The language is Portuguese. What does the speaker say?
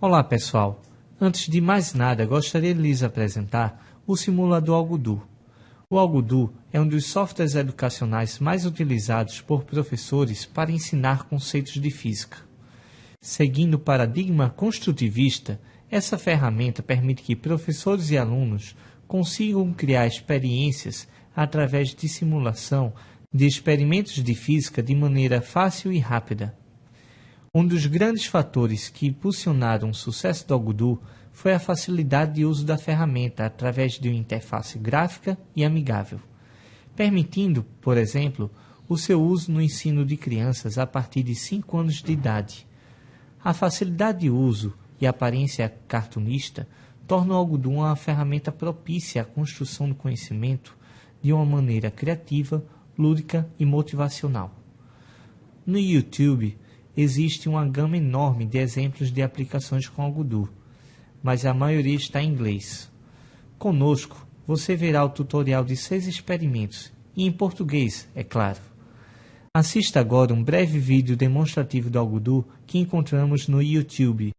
Olá pessoal, antes de mais nada gostaria de lhes apresentar o simulador Algodu. O Algodu é um dos softwares educacionais mais utilizados por professores para ensinar conceitos de física. Seguindo o paradigma construtivista, essa ferramenta permite que professores e alunos consigam criar experiências através de simulação de experimentos de física de maneira fácil e rápida. Um dos grandes fatores que impulsionaram o sucesso do Algodu foi a facilidade de uso da ferramenta através de uma interface gráfica e amigável, permitindo, por exemplo, o seu uso no ensino de crianças a partir de 5 anos de idade. A facilidade de uso e a aparência cartunista tornam o Algodu uma ferramenta propícia à construção do conhecimento de uma maneira criativa, lúdica e motivacional. No YouTube, existe uma gama enorme de exemplos de aplicações com Algodu, mas a maioria está em inglês. Conosco, você verá o tutorial de seis experimentos, e em português, é claro. Assista agora um breve vídeo demonstrativo do Algodu que encontramos no YouTube.